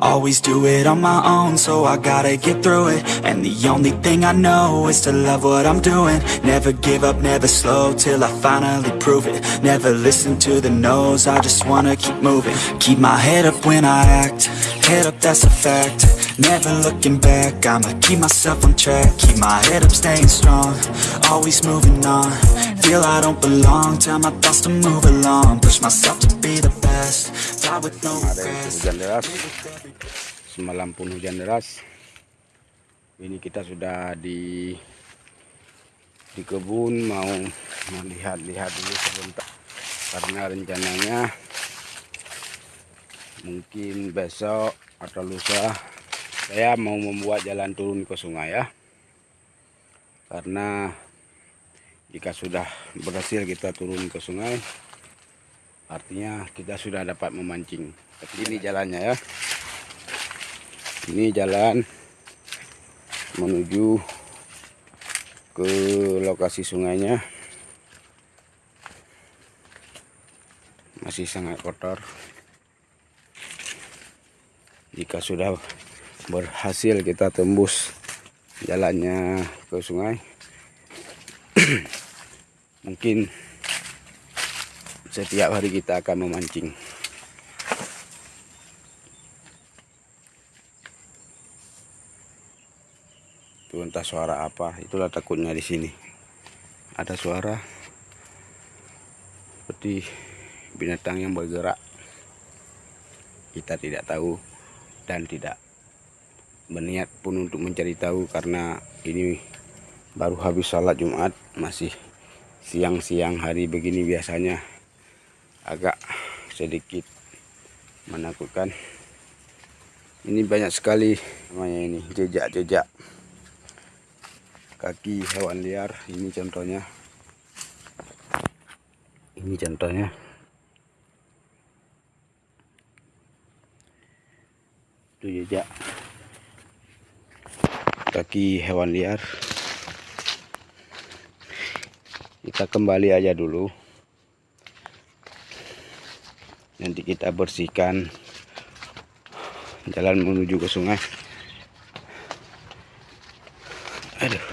Always do it on my own, so I gotta get through it. And the only thing I know is to love what I'm doing. Never give up, never slow, till I finally prove it. Never listen to the no's, I just wanna keep moving. Keep my head up when I act, head up that's a fact Never looking back, I'ma keep myself on track Keep my head up, staying strong, always moving on. Feel I don't belong, tell my thoughts to move along. Push myself to be the best, die with no regrets. semalam pun hujan deras. Ini kita sudah di di kebun mau melihat-lihat dulu sebentar karena rencananya mungkin besok atau lusa saya mau membuat jalan turun ke sungai ya. Karena jika sudah berhasil kita turun ke sungai artinya kita sudah dapat memancing. Tapi ini jalannya ya. Ini jalan menuju ke lokasi sungainya. Masih sangat kotor. Jika sudah berhasil kita tembus jalannya ke sungai. Mungkin setiap hari kita akan memancing. Itu entah suara apa itulah takutnya di sini. Ada suara seperti binatang yang bergerak. Kita tidak tahu dan tidak berniat pun untuk mencari tahu karena ini baru habis sholat Jumat masih siang-siang hari begini biasanya. Agak sedikit menakutkan. Ini banyak sekali namanya ini jejak-jejak. Kaki hewan liar ini contohnya. Ini contohnya. Itu jejak kaki hewan liar. Kita kembali aja dulu. Nanti kita bersihkan jalan menuju ke sungai. Aduh.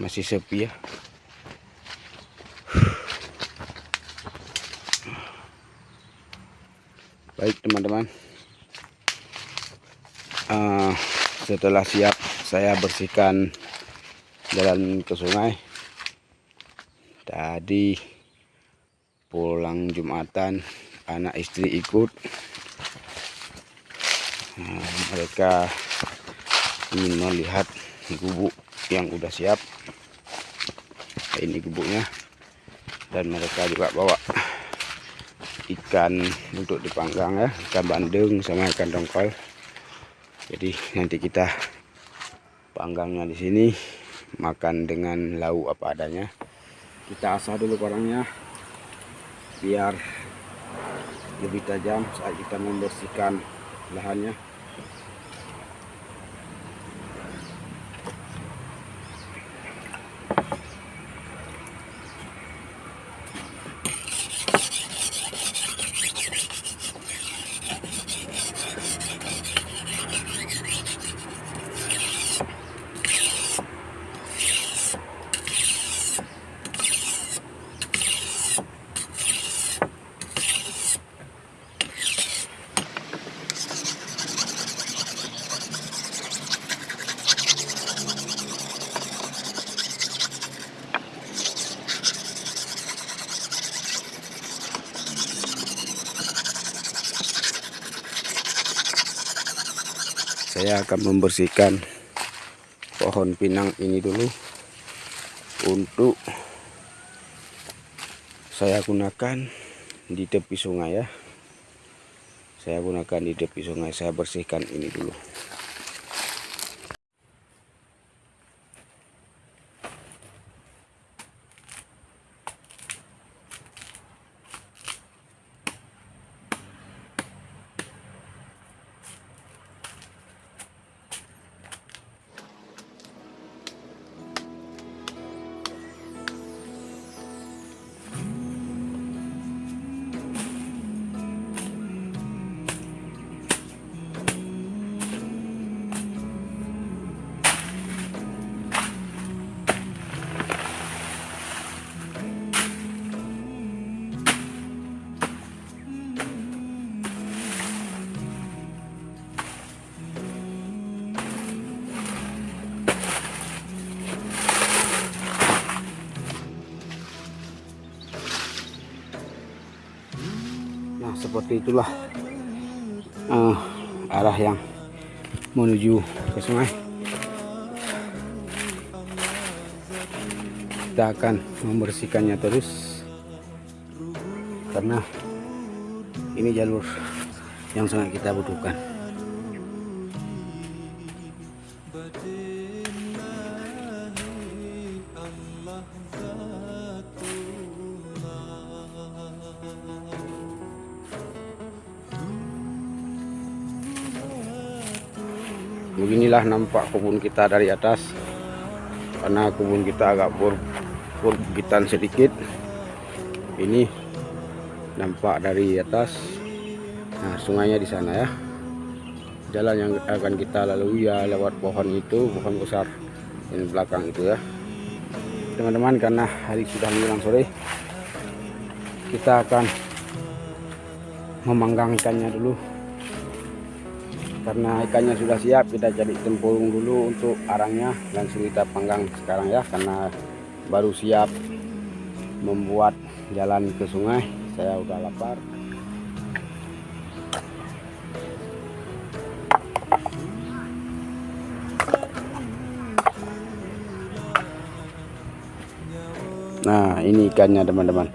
Masih sepi ya. Baik teman-teman uh, setelah siap saya bersihkan jalan ke sungai. Tadi pulang Jumatan anak istri ikut. Nah, mereka ingin melihat gubuk yang udah siap. Ini gubuknya dan mereka juga bawa ikan untuk dipanggang ya ikan bandeng sama ikan dongkol jadi nanti kita panggangnya di sini makan dengan lauk apa adanya. Kita asah dulu barangnya biar lebih tajam saat kita membersihkan lahannya saya akan membersihkan pohon pinang ini dulu untuk saya gunakan di tepi sungai ya. Saya gunakan di tepi sungai saya bersihkan ini dulu seperti itulah uh, arah yang menuju ke sungai. Kita akan membersihkannya terus karena ini jalur yang sangat kita butuhkan beginilah nampak kebun kita dari atas. Karena kebun kita agak perbukitan sedikit. Ini nampak dari atas. Nah sungainya di sana ya. Jalan yang akan kita lalui ya lewat pohon itu pohon besar di belakang itu ya. Teman-teman karena hari sudah menjelang sore kita akan memanggang ikannya dulu karena ikannya sudah siap kita cari tempurung dulu untuk arangnya langsung kita panggang sekarang ya karena baru siap membuat jalan ke sungai. Saya udah lapar. Nah ini ikannya teman-teman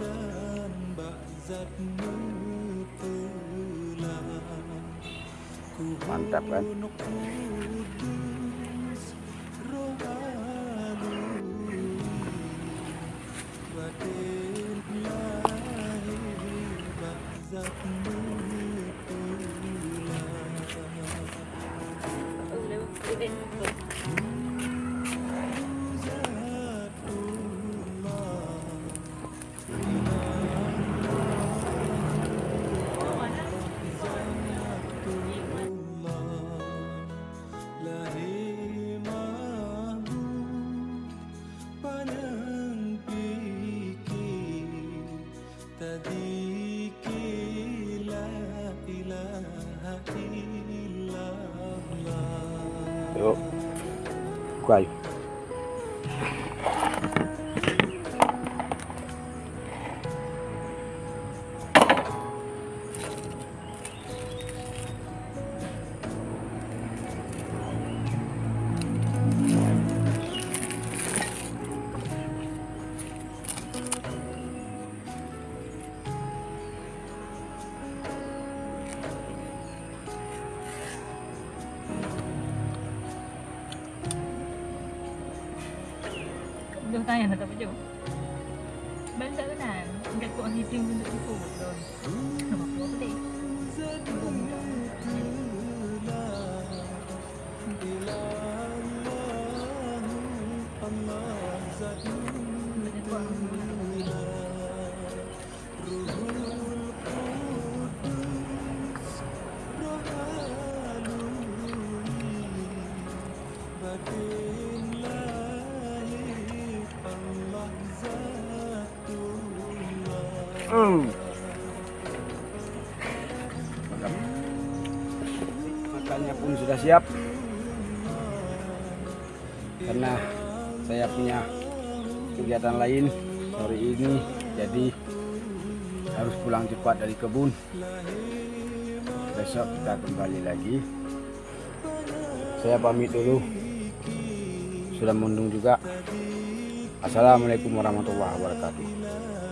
tập anh تهتديك لا إله إلا الله Guai. tanya nak tak baju Benda tu nak Dekat kuat hitung untuk tipu Betul Nama kuat boleh Allah Zat Ruhu Makannya pun sudah siap. Karena saya punya kegiatan lain sore ini, jadi harus pulang cepat dari kebun. Besok kita kembali lagi. Saya pamit dulu. Sudah mendung juga. Assalamualaikum warahmatullahi wabarakatuh.